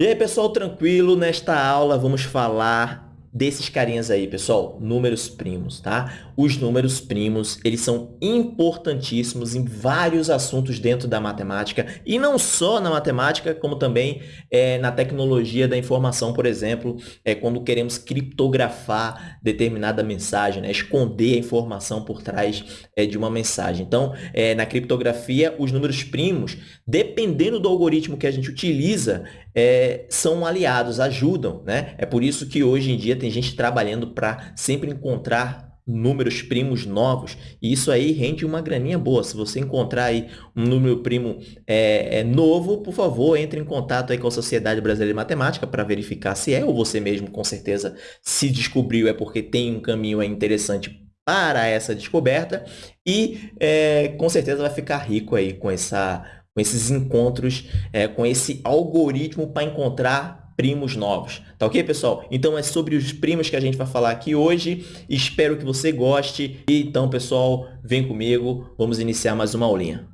E aí, pessoal, tranquilo? Nesta aula vamos falar desses carinhas aí, pessoal, números primos, tá? Os números primos, eles são importantíssimos em vários assuntos dentro da matemática, e não só na matemática, como também é, na tecnologia da informação, por exemplo, é, quando queremos criptografar determinada mensagem, né? esconder a informação por trás é, de uma mensagem. Então, é, na criptografia, os números primos, dependendo do algoritmo que a gente utiliza, é, são aliados, ajudam, né? É por isso que hoje em dia tem gente trabalhando para sempre encontrar números primos novos, e isso aí rende uma graninha boa. Se você encontrar aí um número primo é, é novo, por favor, entre em contato aí com a Sociedade Brasileira de Matemática para verificar se é, ou você mesmo, com certeza, se descobriu é porque tem um caminho interessante para essa descoberta, e é, com certeza vai ficar rico aí com essa com esses encontros, é, com esse algoritmo para encontrar primos novos. Tá ok, pessoal? Então, é sobre os primos que a gente vai falar aqui hoje. Espero que você goste. E, então, pessoal, vem comigo. Vamos iniciar mais uma aulinha.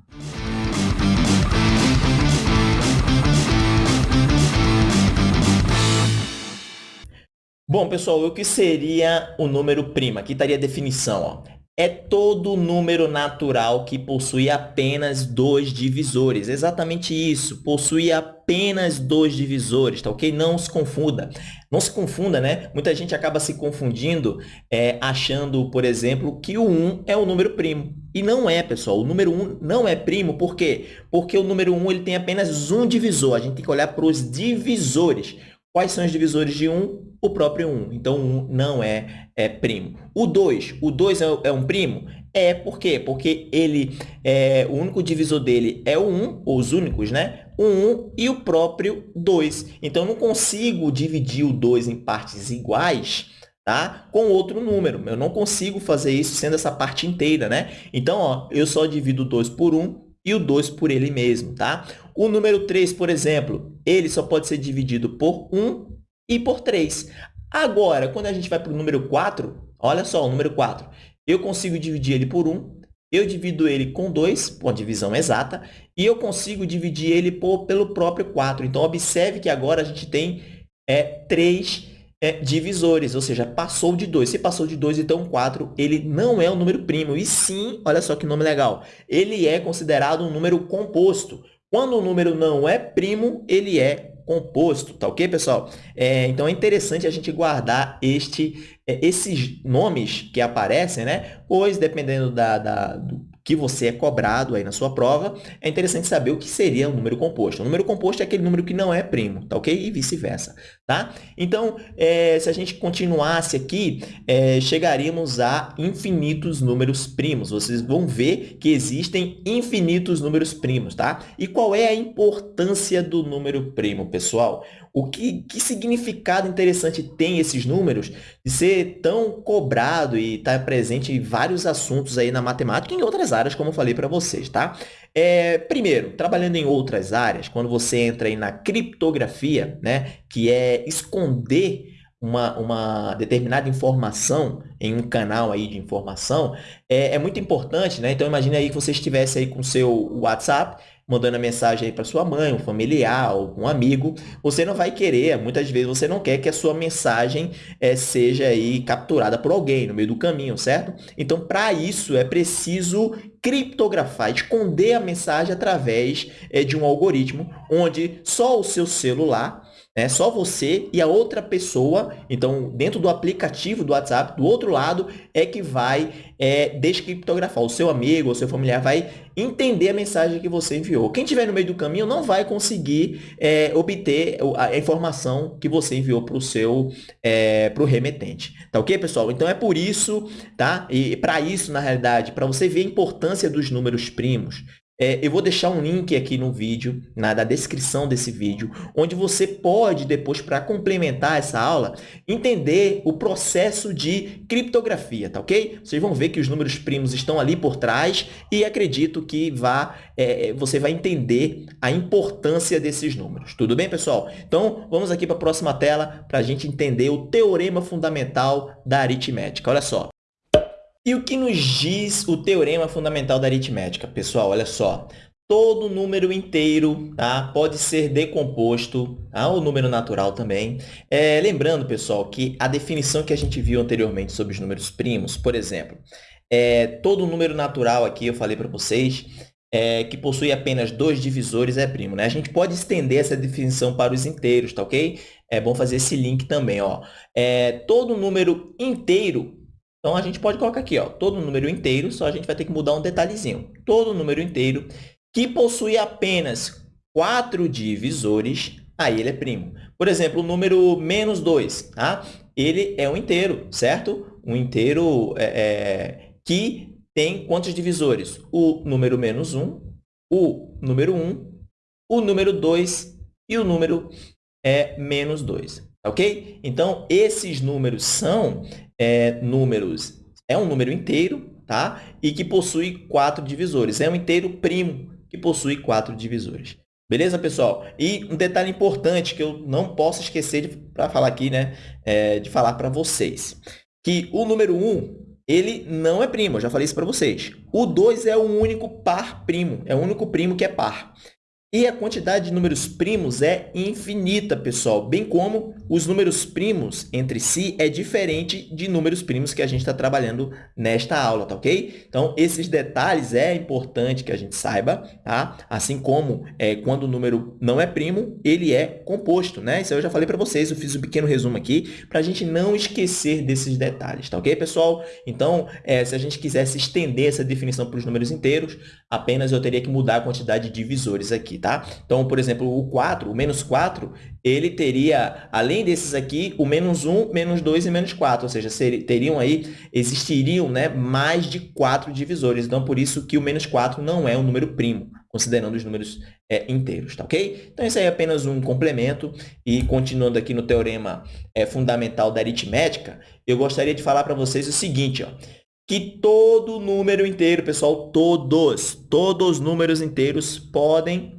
Bom, pessoal, o que seria o número primo? Aqui estaria a definição. Ó é todo número natural que possui apenas dois divisores. Exatamente isso, possui apenas dois divisores, tá ok? Não se confunda. Não se confunda, né? Muita gente acaba se confundindo é, achando, por exemplo, que o 1 é o número primo. E não é, pessoal. O número 1 não é primo, por quê? Porque o número 1 ele tem apenas um divisor. A gente tem que olhar para os divisores. Quais são os divisores de 1? O próprio 1. Então, 1 não é, é primo. O 2. O 2 é, é, um primo? É, por quê? Porque ele, é, o único divisor dele é o 1, ou os únicos, né? O 1 e o próprio 2. Então, eu não consigo dividir o 2 em partes iguais tá? com outro número. Eu não consigo fazer isso sendo essa parte inteira, né? Então, ó, eu só divido 2 por 1 e o 2 por ele mesmo, tá? O número 3, por exemplo, ele só pode ser dividido por 1 e por 3. Agora, quando a gente vai para o número 4, olha só, o número 4, eu consigo dividir ele por 1, eu divido ele com 2, uma divisão exata, e eu consigo dividir ele por, pelo próprio 4. Então, observe que agora a gente tem é, 3 é, divisores, ou seja, passou de 2. Se passou de 2, então 4, ele não é um número primo. E sim, olha só que nome legal, ele é considerado um número composto. Quando o número não é primo, ele é composto, tá ok, pessoal? É, então, é interessante a gente guardar este, é, esses nomes que aparecem, né? Pois, dependendo da, da, do que você é cobrado aí na sua prova, é interessante saber o que seria um número composto. O número composto é aquele número que não é primo, tá ok? E vice-versa, tá? Então, é, se a gente continuasse aqui, é, chegaríamos a infinitos números primos. Vocês vão ver que existem infinitos números primos, tá? E qual é a importância do número primo, pessoal? O que, que significado interessante tem esses números de ser tão cobrado e estar tá presente em vários assuntos aí na matemática e em outras áreas, como eu falei para vocês, tá? É, primeiro, trabalhando em outras áreas, quando você entra aí na criptografia, né, que é esconder uma, uma determinada informação em um canal aí de informação, é, é muito importante, né? Então, imagine aí que você estivesse aí com seu WhatsApp mandando a mensagem aí para sua mãe, um familiar, algum amigo, você não vai querer, muitas vezes você não quer que a sua mensagem é, seja aí capturada por alguém no meio do caminho, certo? Então, para isso, é preciso criptografar, esconder a mensagem através é, de um algoritmo onde só o seu celular é só você e a outra pessoa, então, dentro do aplicativo do WhatsApp, do outro lado, é que vai é, descriptografar. O seu amigo, o seu familiar vai entender a mensagem que você enviou. Quem estiver no meio do caminho não vai conseguir é, obter a informação que você enviou para o seu é, pro remetente. Tá ok, pessoal? Então, é por isso, tá? E para isso, na realidade, para você ver a importância dos números primos, é, eu vou deixar um link aqui no vídeo, na da descrição desse vídeo, onde você pode, depois, para complementar essa aula, entender o processo de criptografia, tá ok? Vocês vão ver que os números primos estão ali por trás e acredito que vá, é, você vai entender a importância desses números. Tudo bem, pessoal? Então, vamos aqui para a próxima tela para a gente entender o teorema fundamental da aritmética. Olha só. E o que nos diz o teorema fundamental da aritmética? Pessoal, olha só. todo número inteiro tá? pode ser decomposto, tá? o número natural também. É, lembrando, pessoal, que a definição que a gente viu anteriormente sobre os números primos, por exemplo, é, todo número natural aqui, eu falei para vocês, é, que possui apenas dois divisores é primo. Né? A gente pode estender essa definição para os inteiros, tá ok? É bom fazer esse link também. Ó. É, todo número inteiro, então a gente pode colocar aqui, ó, todo número inteiro, só a gente vai ter que mudar um detalhezinho. Todo número inteiro que possui apenas quatro divisores, aí ele é primo. Por exemplo, o número menos 2, tá? ele é um inteiro, certo? Um inteiro é, é, que tem quantos divisores? O número menos 1, o número 1, o número 2 e o número é, menos 2. Ok? Então, esses números são é, números... É um número inteiro, tá? E que possui quatro divisores. É um inteiro primo, que possui quatro divisores. Beleza, pessoal? E um detalhe importante que eu não posso esquecer para falar aqui, né? É, de falar para vocês. Que o número 1, ele não é primo, eu já falei isso para vocês. O 2 é o único par primo, é o único primo que é par. E a quantidade de números primos é infinita, pessoal, bem como os números primos entre si é diferente de números primos que a gente está trabalhando nesta aula, tá ok? Então, esses detalhes é importante que a gente saiba, tá? Assim como é, quando o número não é primo, ele é composto, né? Isso eu já falei para vocês, eu fiz um pequeno resumo aqui para a gente não esquecer desses detalhes, tá ok, pessoal? Então, é, se a gente quisesse estender essa definição para os números inteiros, apenas eu teria que mudar a quantidade de divisores aqui, tá? Então, por exemplo, o 4, o menos 4, ele teria, além desses aqui, o menos 1, menos 2 e menos 4, ou seja, teriam aí, existiriam né, mais de 4 divisores. Então, por isso que o menos 4 não é um número primo, considerando os números é, inteiros, tá ok? Então, isso aí é apenas um complemento. E continuando aqui no teorema é, fundamental da aritmética, eu gostaria de falar para vocês o seguinte, ó, que todo número inteiro, pessoal, todos, todos os números inteiros podem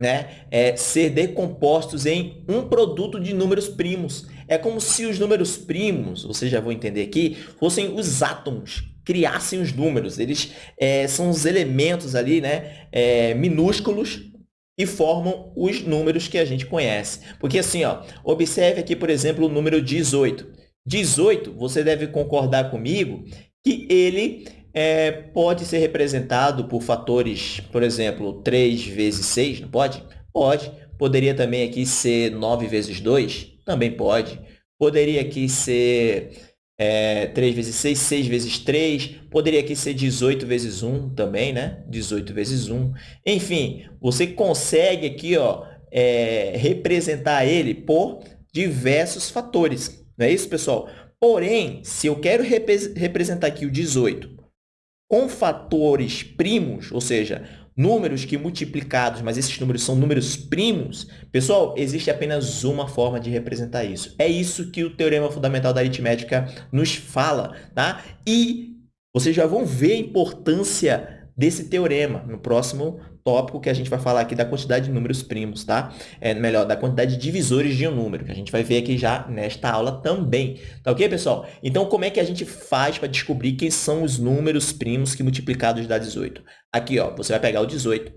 né, é, ser decompostos em um produto de números primos. É como se os números primos, vocês já vão entender aqui, fossem os átomos, criassem os números. Eles é, são os elementos ali, né, é, minúsculos, e formam os números que a gente conhece. Porque assim, ó, observe aqui, por exemplo, o número 18. 18, você deve concordar comigo que ele é, pode ser representado por fatores, por exemplo, 3 vezes 6, não pode? Pode. Poderia também aqui ser 9 vezes 2? Também pode. Poderia aqui ser é, 3 vezes 6, 6 vezes 3. Poderia aqui ser 18 vezes 1 também, né? 18 vezes 1. Enfim, você consegue aqui ó, é, representar ele por diversos fatores. Não é isso, pessoal? Porém, se eu quero repre representar aqui o 18 com fatores primos, ou seja, números que multiplicados, mas esses números são números primos, pessoal, existe apenas uma forma de representar isso. É isso que o Teorema Fundamental da Aritmética nos fala, tá? E vocês já vão ver a importância desse teorema no próximo tópico que a gente vai falar aqui da quantidade de números primos, tá? É, melhor, da quantidade de divisores de um número, que a gente vai ver aqui já nesta aula também. Tá ok, pessoal? Então, como é que a gente faz para descobrir quem são os números primos que multiplicados dá 18? Aqui, ó, você vai pegar o 18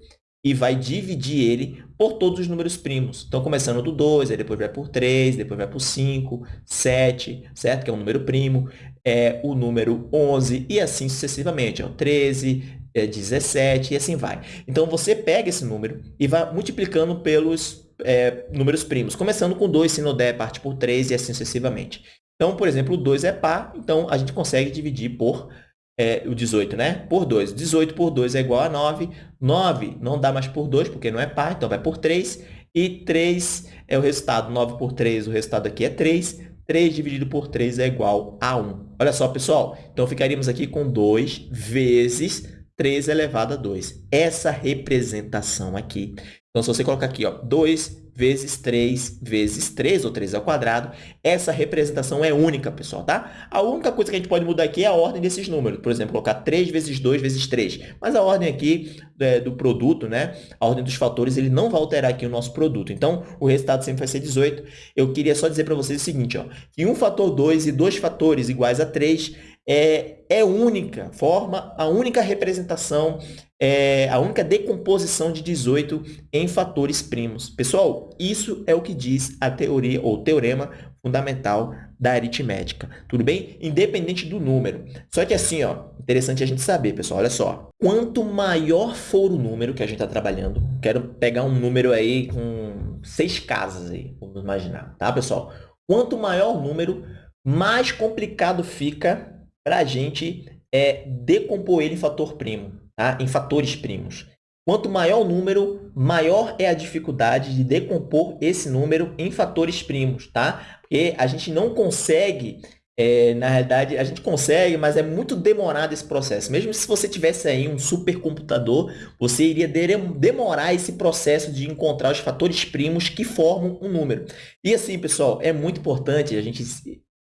e vai dividir ele por todos os números primos. Então, começando do 2, aí depois vai por 3, depois vai por 5, 7, certo? Que é um número primo, é o número 11 e assim sucessivamente. Ó, 13, é 17 e assim vai. Então, você pega esse número e vai multiplicando pelos é, números primos, começando com 2, se não der, parte por 3 e assim sucessivamente. Então, por exemplo, o 2 é par, então a gente consegue dividir por é, o 18, né? Por 2. 18 por 2 é igual a 9. 9 não dá mais por 2, porque não é par, então vai por 3. E 3 é o resultado. 9 por 3, o resultado aqui é 3. 3 dividido por 3 é igual a 1. Olha só, pessoal. Então, ficaríamos aqui com 2 vezes 3 elevado a 2. Essa representação aqui. Então, se você colocar aqui, ó, 2 vezes 3 vezes 3, ou 3 ao quadrado. Essa representação é única, pessoal, tá? A única coisa que a gente pode mudar aqui é a ordem desses números. Por exemplo, colocar 3 vezes 2 vezes 3. Mas a ordem aqui é, do produto, né? A ordem dos fatores, ele não vai alterar aqui o nosso produto. Então, o resultado sempre vai ser 18. Eu queria só dizer para vocês o seguinte, ó, que um fator 2 e dois fatores iguais a 3 é, é única, forma a única representação, é, a única decomposição de 18 em fatores primos. Pessoal, isso é o que diz a teoria ou teorema fundamental da aritmética, tudo bem? Independente do número. Só que assim, ó, interessante a gente saber, pessoal, olha só. Quanto maior for o número que a gente está trabalhando, quero pegar um número aí com seis casas aí, vamos imaginar, tá, pessoal? Quanto maior o número, mais complicado fica para a gente é, decompor ele em fator primo, tá? em fatores primos. Quanto maior o número, maior é a dificuldade de decompor esse número em fatores primos, tá? Porque a gente não consegue, é, na realidade, a gente consegue, mas é muito demorado esse processo. Mesmo se você tivesse aí um supercomputador, você iria demorar esse processo de encontrar os fatores primos que formam um número. E assim, pessoal, é muito importante a gente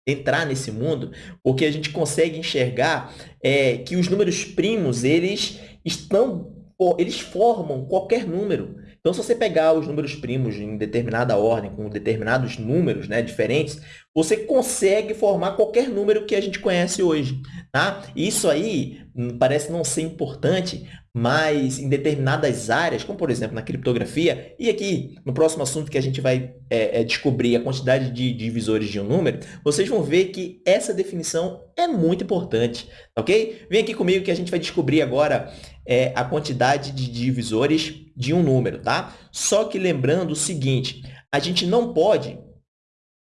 entrar nesse mundo, porque a gente consegue enxergar é, que os números primos, eles estão eles formam qualquer número. Então, se você pegar os números primos em determinada ordem, com determinados números né, diferentes, você consegue formar qualquer número que a gente conhece hoje. Tá? Isso aí hum, parece não ser importante, mas em determinadas áreas, como por exemplo na criptografia, e aqui no próximo assunto que a gente vai é, é descobrir a quantidade de divisores de um número, vocês vão ver que essa definição é muito importante, ok? Vem aqui comigo que a gente vai descobrir agora é, a quantidade de divisores de um número, tá? Só que lembrando o seguinte, a gente não pode,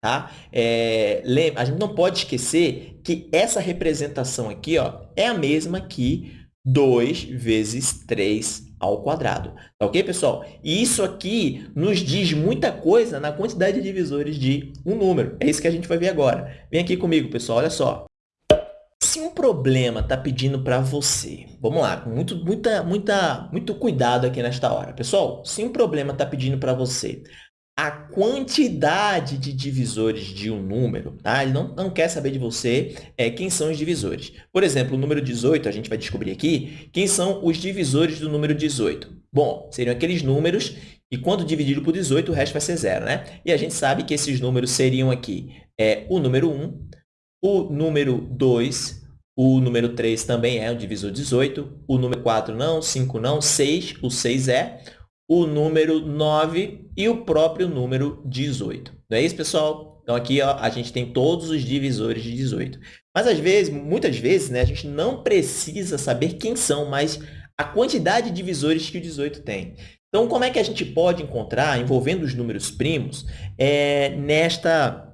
tá? É, a gente não pode esquecer que essa representação aqui, ó, é a mesma que 2 vezes 3 ao quadrado. Tá ok, pessoal? E isso aqui nos diz muita coisa na quantidade de divisores de um número. É isso que a gente vai ver agora. Vem aqui comigo, pessoal, olha só se um problema está pedindo para você, vamos lá, com muito, muita, muita, muito cuidado aqui nesta hora. Pessoal, se um problema está pedindo para você a quantidade de divisores de um número, tá? Ele não, não quer saber de você é, quem são os divisores. Por exemplo, o número 18, a gente vai descobrir aqui, quem são os divisores do número 18. Bom, seriam aqueles números e quando dividido por 18, o resto vai ser zero, né? E a gente sabe que esses números seriam aqui é, o número 1, o número 2, o número 3 também é um divisor 18, o número 4 não, 5 não, 6, o 6 é, o número 9 e o próprio número 18. Não é isso, pessoal? Então, aqui ó, a gente tem todos os divisores de 18. Mas, às vezes, muitas vezes, né, a gente não precisa saber quem são, mas a quantidade de divisores que o 18 tem. Então, como é que a gente pode encontrar, envolvendo os números primos, é, nesta,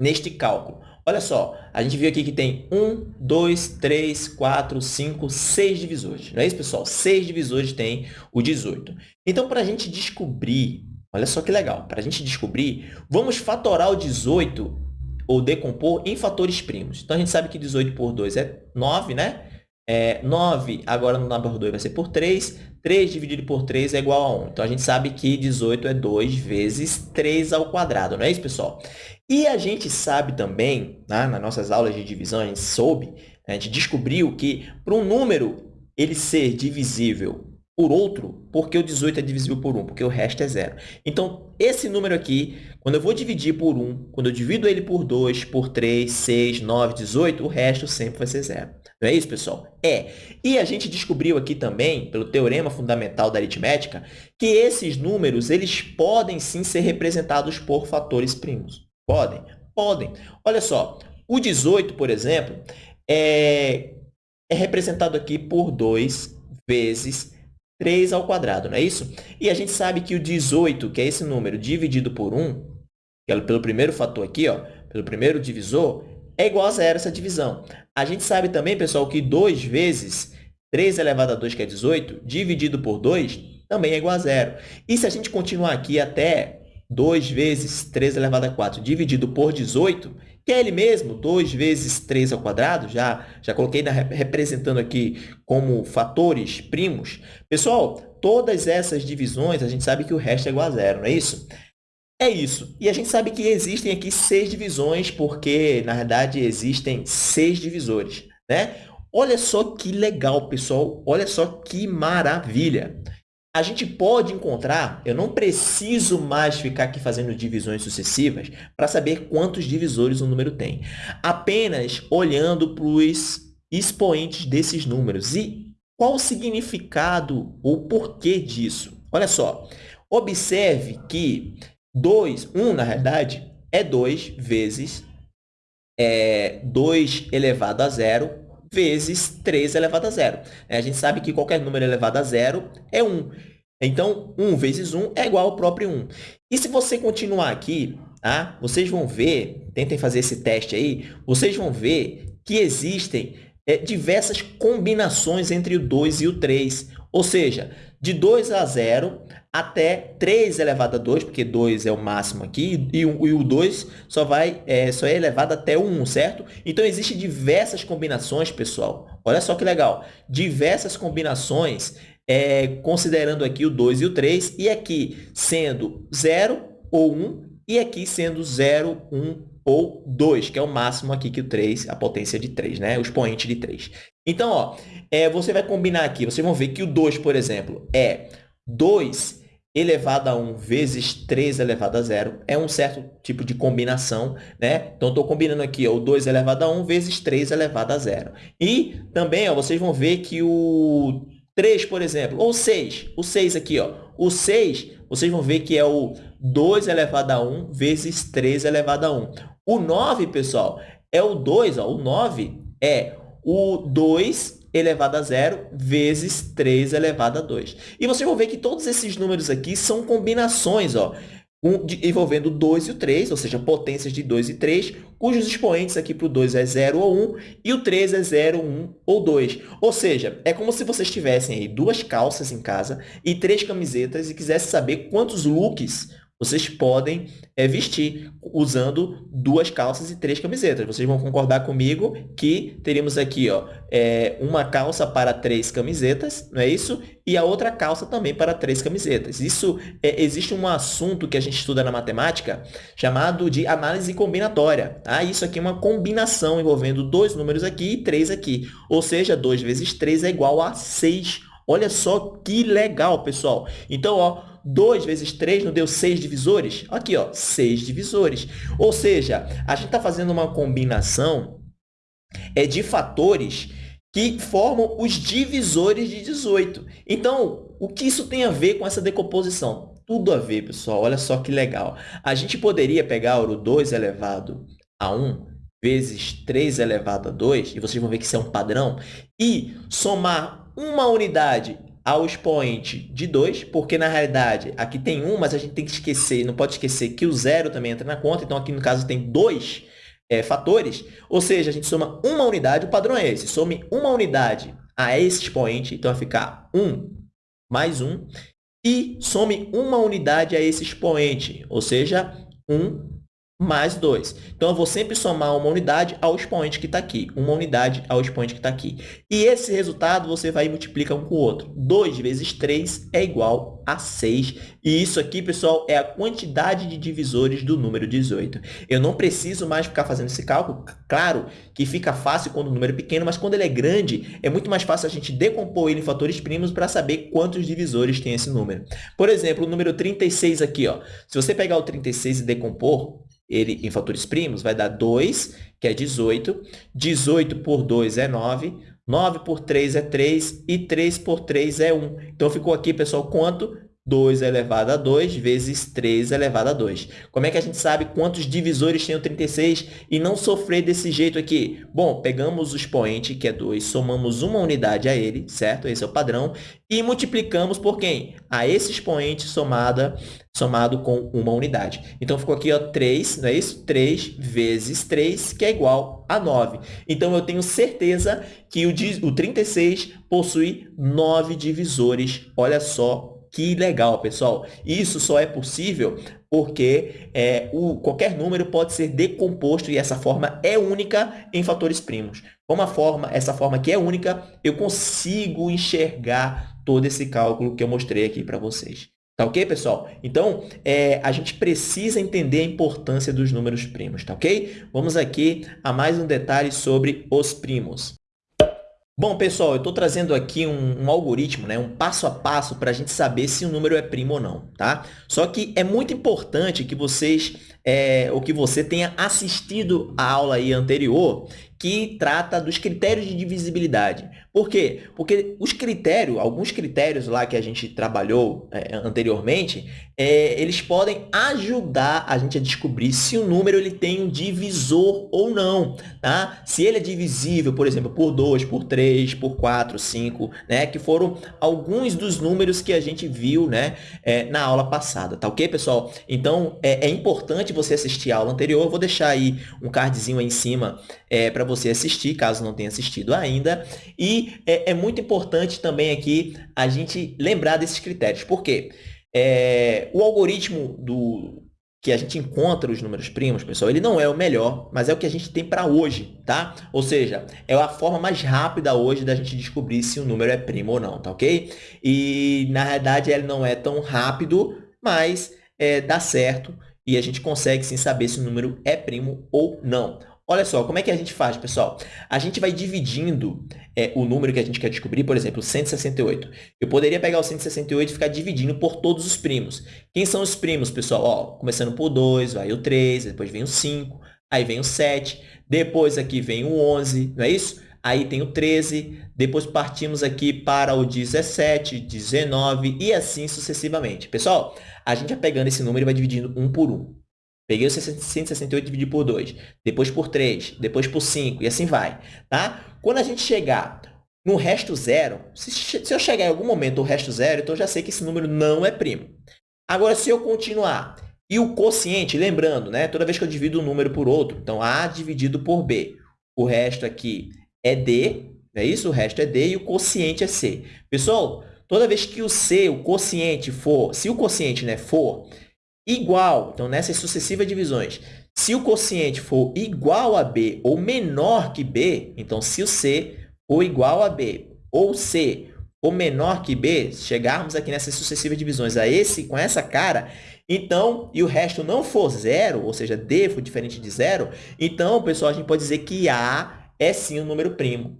neste cálculo? Olha só, a gente viu aqui que tem 1, 2, 3, 4, 5, 6 divisores. Não é isso, pessoal? 6 divisores tem o 18. Então, para a gente descobrir, olha só que legal, para a gente descobrir, vamos fatorar o 18 ou decompor em fatores primos. Então, a gente sabe que 18 por 2 é 9, né? É, 9 agora no número 2 vai ser por 3. 3 dividido por 3 é igual a 1. Então, a gente sabe que 18 é 2 vezes 3 ao quadrado, não é isso, pessoal? E a gente sabe também, né, nas nossas aulas de divisão, a gente soube, a gente descobriu que para um número ele ser divisível por outro, porque o 18 é divisível por 1, porque o resto é zero. Então, esse número aqui, quando eu vou dividir por 1, quando eu divido ele por 2, por 3, 6, 9, 18, o resto sempre vai ser zero. Não é isso, pessoal? É. E a gente descobriu aqui também, pelo teorema fundamental da aritmética, que esses números eles podem sim ser representados por fatores primos. Podem? Podem. Olha só, o 18, por exemplo, é, é representado aqui por 2 vezes 3 ao quadrado, não é isso? E a gente sabe que o 18, que é esse número, dividido por 1, que é pelo primeiro fator aqui, ó, pelo primeiro divisor, é igual a zero essa divisão. A gente sabe também, pessoal, que 2 vezes 3 elevado a 2, que é 18, dividido por 2, também é igual a zero. E se a gente continuar aqui até 2 vezes 3 elevado a 4 dividido por 18, que é ele mesmo, 2 vezes 3 ao quadrado, já, já coloquei na, representando aqui como fatores primos. Pessoal, todas essas divisões, a gente sabe que o resto é igual a zero, não é isso? É isso. E a gente sabe que existem aqui seis divisões, porque, na verdade, existem seis divisores. Né? Olha só que legal, pessoal. Olha só que maravilha. A gente pode encontrar, eu não preciso mais ficar aqui fazendo divisões sucessivas para saber quantos divisores um número tem. Apenas olhando para os expoentes desses números. E qual o significado ou porquê disso? Olha só, observe que 2, 1, um, na realidade, é 2 vezes é, 2 elevado a zero vezes 3 elevado a zero. É, a gente sabe que qualquer número elevado a zero é 1. Então, 1 vezes 1 é igual ao próprio 1. E se você continuar aqui, tá? vocês vão ver, tentem fazer esse teste aí, vocês vão ver que existem é, diversas combinações entre o 2 e o 3. Ou seja, de 2 a 0 até 3 elevado a 2, porque 2 é o máximo aqui, e, o 2 só, vai, é, só é elevado até o 1, certo? Então, existem diversas combinações, pessoal. Olha só que legal. Diversas combinações, é, considerando aqui o 2 e o 3, e aqui sendo 0 ou 1, e aqui sendo 0, 1 ou 2, que é o máximo aqui que o 3, a potência de 3, né? o expoente de 3. Então, ó, é, você vai combinar aqui, vocês vão ver que o 2, por exemplo, é 2 elevado a 1 vezes 3 elevado a 0 é um certo tipo de combinação, né? Então, estou combinando aqui ó, o 2 elevado a 1 vezes 3 elevado a 0. E também ó, vocês vão ver que o 3, por exemplo, ou 6, o 6 aqui, ó, o 6, vocês vão ver que é o 2 elevado a 1 vezes 3 elevado a 1. O 9, pessoal, é o 2, ó, o 9 é o 2 elevado a zero vezes 3 elevado a 2. E vocês vão ver que todos esses números aqui são combinações, ó, envolvendo o 2 e o 3, ou seja, potências de 2 e 3, cujos expoentes aqui para o 2 é 0 ou 1 e o 3 é 0, 1 ou 2. Ou seja, é como se vocês tivessem aí duas calças em casa e três camisetas e quisessem saber quantos looks vocês podem é, vestir usando duas calças e três camisetas. Vocês vão concordar comigo que teríamos aqui ó, é, uma calça para três camisetas, não é isso? E a outra calça também para três camisetas. Isso é, existe um assunto que a gente estuda na matemática chamado de análise combinatória. Tá? Isso aqui é uma combinação envolvendo dois números aqui e três aqui. Ou seja, 2 vezes 3 é igual a 6. Olha só que legal, pessoal. Então, ó, 2 vezes 3 não deu 6 divisores? Aqui, ó, 6 divisores. Ou seja, a gente está fazendo uma combinação é, de fatores que formam os divisores de 18. Então, o que isso tem a ver com essa decomposição? Tudo a ver, pessoal. Olha só que legal. A gente poderia pegar o 2 elevado a 1 vezes 3 elevado a 2, e vocês vão ver que isso é um padrão, e somar uma unidade ao expoente de 2, porque na realidade aqui tem 1, mas a gente tem que esquecer, não pode esquecer que o zero também entra na conta, então aqui no caso tem dois é, fatores, ou seja, a gente soma uma unidade, o padrão é esse, some uma unidade a esse expoente, então vai ficar 1 mais 1, e some uma unidade a esse expoente, ou seja, 1 mais 2. Então, eu vou sempre somar uma unidade ao expoente que está aqui. Uma unidade ao expoente que está aqui. E esse resultado você vai multiplicar um com o outro. 2 vezes 3 é igual a 6. E isso aqui, pessoal, é a quantidade de divisores do número 18. Eu não preciso mais ficar fazendo esse cálculo. Claro que fica fácil quando o número é pequeno, mas quando ele é grande, é muito mais fácil a gente decompor ele em fatores primos para saber quantos divisores tem esse número. Por exemplo, o número 36 aqui. Ó. Se você pegar o 36 e decompor, ele em fatores primos, vai dar 2, que é 18. 18 por 2 é 9. 9 por 3 é 3 e 3 por 3 é 1. Então, ficou aqui, pessoal, quanto? 2 elevado a 2 vezes 3 elevado a 2. Como é que a gente sabe quantos divisores tem o 36 e não sofrer desse jeito aqui? Bom, pegamos o expoente, que é 2, somamos uma unidade a ele, certo? Esse é o padrão. E multiplicamos por quem? A esse expoente somada, somado com uma unidade. Então, ficou aqui ó, 3, não é isso? 3 vezes 3, que é igual a 9. Então, eu tenho certeza que o, o 36 possui 9 divisores. Olha só que legal, pessoal. Isso só é possível porque é, o, qualquer número pode ser decomposto e essa forma é única em fatores primos. Como a forma, essa forma que é única, eu consigo enxergar todo esse cálculo que eu mostrei aqui para vocês. Tá ok, pessoal? Então, é, a gente precisa entender a importância dos números primos, tá ok? Vamos aqui a mais um detalhe sobre os primos. Bom, pessoal, eu estou trazendo aqui um, um, algoritmo, né, um passo a passo para a gente saber se o número é primo ou não, tá? Só que é muito importante que vocês, é, ou que você tenha assistido a aula aí anterior, que trata dos critérios de divisibilidade. Por quê? Porque os critérios, alguns critérios lá que a gente trabalhou é, anteriormente, é, eles podem ajudar a gente a descobrir se o número ele tem um divisor ou não. Tá? Se ele é divisível, por exemplo, por 2, por 3, por 4, 5, né? que foram alguns dos números que a gente viu né? É, na aula passada. Tá ok, pessoal? Então, é, é importante você assistir a aula anterior. Eu vou deixar aí um cardzinho aí em cima é, para você assistir, caso não tenha assistido ainda. E é, é muito importante também aqui a gente lembrar desses critérios. Por quê? É, o algoritmo do, que a gente encontra os números primos, pessoal, ele não é o melhor, mas é o que a gente tem para hoje, tá? Ou seja, é a forma mais rápida hoje da gente descobrir se o número é primo ou não, tá ok? E, na realidade, ele não é tão rápido, mas é, dá certo e a gente consegue sim saber se o número é primo ou não. Olha só, como é que a gente faz, pessoal? A gente vai dividindo é, o número que a gente quer descobrir, por exemplo, 168. Eu poderia pegar o 168 e ficar dividindo por todos os primos. Quem são os primos, pessoal? Ó, começando por 2, vai o 3, depois vem o 5, aí vem o 7, depois aqui vem o 11, não é isso? Aí tem o 13, depois partimos aqui para o 17, 19 e assim sucessivamente. Pessoal, a gente vai pegando esse número e vai dividindo um por um. Peguei o 168 e dividi por 2, depois por 3, depois por 5 e assim vai, tá? Quando a gente chegar no resto zero, se, se eu chegar em algum momento o resto zero, então eu já sei que esse número não é primo. Agora, se eu continuar e o quociente, lembrando, né? Toda vez que eu divido um número por outro, então A dividido por B, o resto aqui é D, é isso? O resto é D e o quociente é C. Pessoal, toda vez que o C, o quociente for, se o quociente né, for igual, então nessas sucessivas divisões, se o quociente for igual a B ou menor que B, então se o C for igual a B ou C ou menor que B, chegarmos aqui nessas sucessivas divisões a esse com essa cara, então, e o resto não for zero, ou seja, D for diferente de zero, então, pessoal, a gente pode dizer que A é sim um número primo,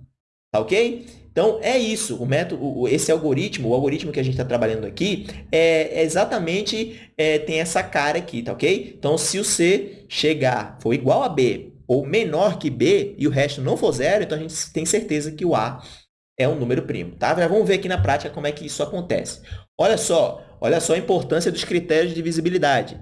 tá ok? Então, é isso. O método, esse algoritmo, o algoritmo que a gente está trabalhando aqui, é, é exatamente, é, tem essa cara aqui, tá ok? Então, se o C chegar, for igual a B ou menor que B e o resto não for zero, então a gente tem certeza que o A é um número primo, tá? Já vamos ver aqui na prática como é que isso acontece. Olha só, olha só a importância dos critérios de divisibilidade.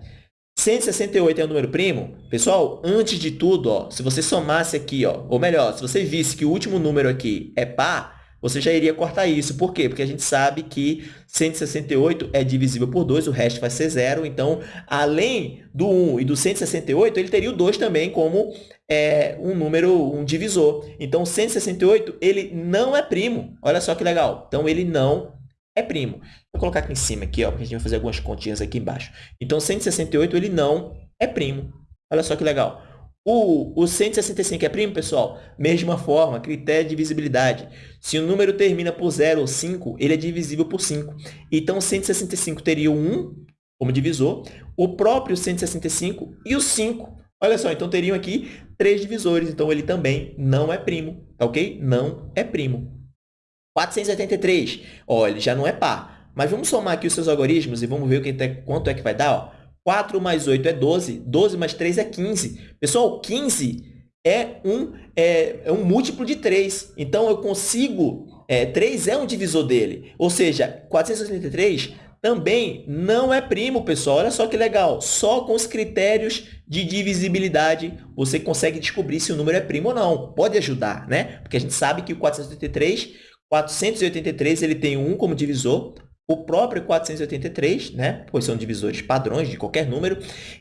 168 é um número primo? Pessoal, antes de tudo, ó, se você somasse aqui, ó, ou melhor, se você visse que o último número aqui é par, você já iria cortar isso. Por quê? Porque a gente sabe que 168 é divisível por 2, o resto vai ser zero. Então, além do 1 e do 168, ele teria o 2 também como é, um número, um divisor. Então, 168, ele não é primo. Olha só que legal. Então, ele não é primo. Vou colocar aqui em cima, aqui, ó, porque a gente vai fazer algumas continhas aqui embaixo. Então, 168, ele não é primo. Olha só que legal. O, o 165 é primo, pessoal? Mesma forma, critério de divisibilidade. Se o número termina por 0 ou 5, ele é divisível por 5. Então, o 165 teria o 1 como divisor, o próprio 165 e o 5. Olha só, então teriam aqui três divisores. Então, ele também não é primo, tá ok? Não é primo. 483, ó, ele já não é par. Mas vamos somar aqui os seus algoritmos e vamos ver quanto é que vai dar. Ó. 4 mais 8 é 12, 12 mais 3 é 15. Pessoal, 15 é um, é, é um múltiplo de 3. Então, eu consigo... É, 3 é um divisor dele. Ou seja, 483 também não é primo, pessoal. Olha só que legal. Só com os critérios de divisibilidade você consegue descobrir se o número é primo ou não. Pode ajudar, né? Porque a gente sabe que o 483, 483 ele tem 1 como divisor, o próprio 483, né? pois são divisores padrões de qualquer número,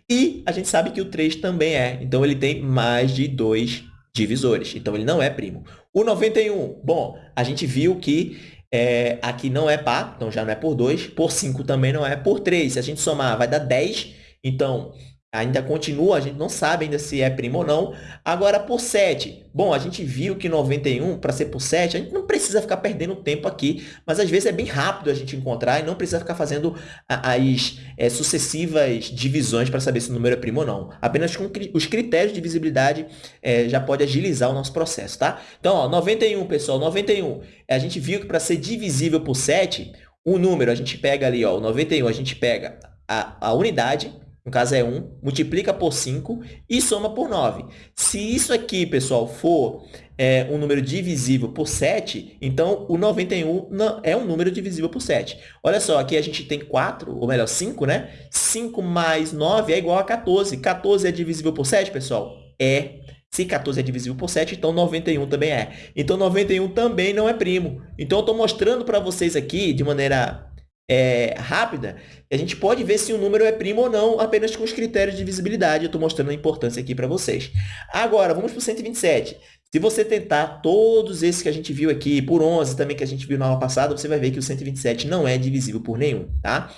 e a gente sabe que o 3 também é, então ele tem mais de dois divisores, então ele não é primo. O 91, bom, a gente viu que é, aqui não é par, então já não é por 2, por 5 também não é, por 3, se a gente somar vai dar 10, então Ainda continua, a gente não sabe ainda se é primo ou não. Agora, por 7. Bom, a gente viu que 91, para ser por 7, a gente não precisa ficar perdendo tempo aqui, mas às vezes é bem rápido a gente encontrar e não precisa ficar fazendo as é, sucessivas divisões para saber se o número é primo ou não. Apenas com os critérios de visibilidade é, já pode agilizar o nosso processo, tá? Então, ó, 91, pessoal, 91. A gente viu que para ser divisível por 7, o número, a gente pega ali, ó, o 91, a gente pega a, a unidade, no caso é 1, multiplica por 5 e soma por 9. Se isso aqui, pessoal, for é, um número divisível por 7, então o 91 não, é um número divisível por 7. Olha só, aqui a gente tem 4, ou melhor, 5, né? 5 mais 9 é igual a 14. 14 é divisível por 7, pessoal? É. Se 14 é divisível por 7, então 91 também é. Então, 91 também não é primo. Então, eu estou mostrando para vocês aqui, de maneira é, rápida, a gente pode ver se o número é primo ou não, apenas com os critérios de visibilidade. Eu estou mostrando a importância aqui para vocês. Agora, vamos para o 127. Se você tentar todos esses que a gente viu aqui, por 11 também que a gente viu na aula passada, você vai ver que o 127 não é divisível por nenhum, tá?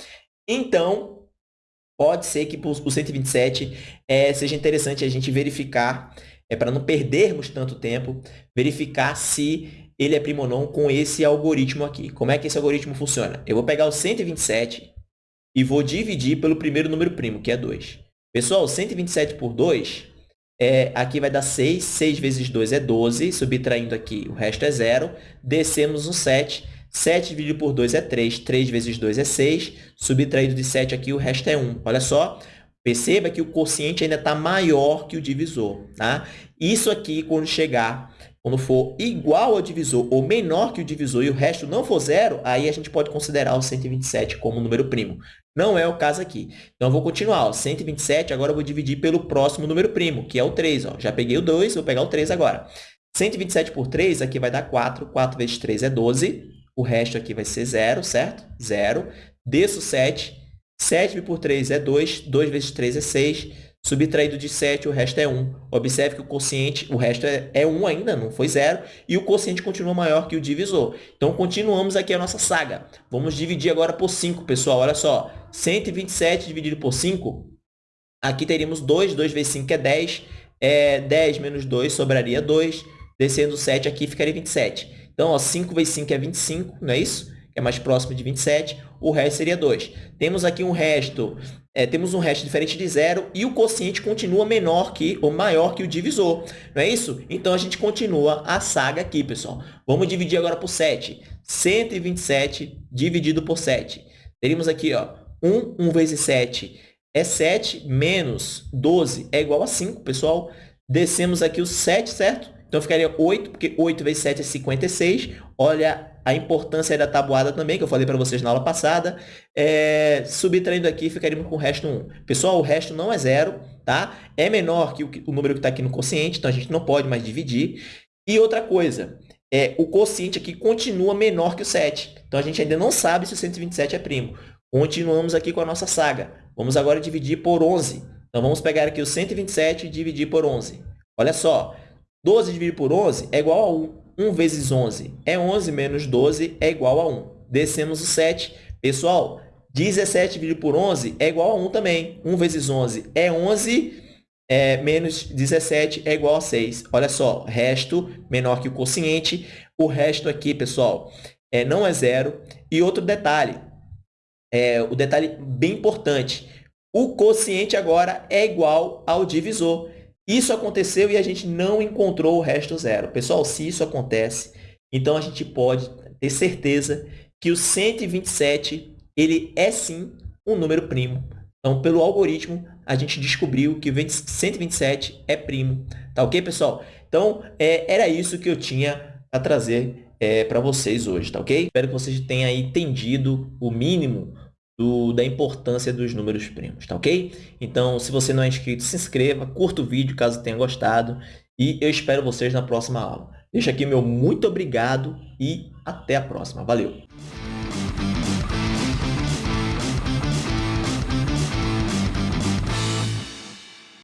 Então, pode ser que o 127 é, seja interessante a gente verificar, é, para não perdermos tanto tempo, verificar se ele é primo ou não com esse algoritmo aqui. Como é que esse algoritmo funciona? Eu vou pegar o 127 e vou dividir pelo primeiro número primo, que é 2. Pessoal, 127 por 2, é, aqui vai dar 6. 6 vezes 2 é 12. Subtraindo aqui, o resto é 0. Descemos um 7. 7 dividido por 2 é 3. 3 vezes 2 é 6. Subtraído de 7 aqui, o resto é 1. Olha só, perceba que o quociente ainda está maior que o divisor. Tá? Isso aqui, quando chegar quando for igual ao divisor ou menor que o divisor e o resto não for zero, aí a gente pode considerar o 127 como número primo. Não é o caso aqui. Então, eu vou continuar. Ó. 127, agora eu vou dividir pelo próximo número primo, que é o 3. Ó. Já peguei o 2, vou pegar o 3 agora. 127 por 3, aqui vai dar 4. 4 vezes 3 é 12. O resto aqui vai ser 0, certo? 0. Desço 7. 7 por 3 é 2. 2 vezes 3 é 6. Subtraído de 7, o resto é 1. Observe que o quociente, o resto é, é 1 ainda, não foi 0, e o quociente continua maior que o divisor. Então, continuamos aqui a nossa saga. Vamos dividir agora por 5, pessoal. Olha só, 127 dividido por 5, aqui teríamos 2, 2 vezes 5 é 10, é 10 menos 2 sobraria 2, descendo 7 aqui ficaria 27. Então, ó, 5 vezes 5 é 25, não é isso? É mais próximo de 27, o resto seria 2. Temos aqui um resto é, temos um resto diferente de zero e o quociente continua menor que ou maior que o divisor. Não é isso? Então, a gente continua a saga aqui, pessoal. Vamos dividir agora por 7. 127 dividido por 7. Teríamos aqui, ó, 1, 1 vezes 7 é 7, menos 12 é igual a 5, pessoal. Descemos aqui o 7, certo? Então, ficaria 8, porque 8 vezes 7 é 56. Olha a importância da tabuada também, que eu falei para vocês na aula passada. É, subtraindo aqui, ficaríamos com o resto 1. Pessoal, o resto não é zero, tá? É menor que o, o número que está aqui no quociente, então a gente não pode mais dividir. E outra coisa, é, o quociente aqui continua menor que o 7. Então, a gente ainda não sabe se o 127 é primo. Continuamos aqui com a nossa saga. Vamos agora dividir por 11. Então, vamos pegar aqui o 127 e dividir por 11. Olha só, 12 dividido por 11 é igual a 1. 1 vezes 11 é 11, menos 12 é igual a 1. Descemos o 7. Pessoal, 17 dividido por 11 é igual a 1 também. 1 vezes 11 é 11, é, menos 17 é igual a 6. Olha só, resto menor que o quociente. O resto aqui, pessoal, é, não é zero. E outro detalhe, é, o detalhe bem importante, o quociente agora é igual ao divisor. Isso aconteceu e a gente não encontrou o resto zero. Pessoal, se isso acontece, então a gente pode ter certeza que o 127 ele é sim um número primo. Então, pelo algoritmo, a gente descobriu que 127 é primo. Tá ok, pessoal? Então, é, era isso que eu tinha a trazer é, para vocês hoje, tá ok? Espero que vocês tenham entendido o mínimo do, da importância dos números primos, tá ok? Então, se você não é inscrito, se inscreva, curta o vídeo caso tenha gostado e eu espero vocês na próxima aula. Deixo aqui meu muito obrigado e até a próxima. Valeu!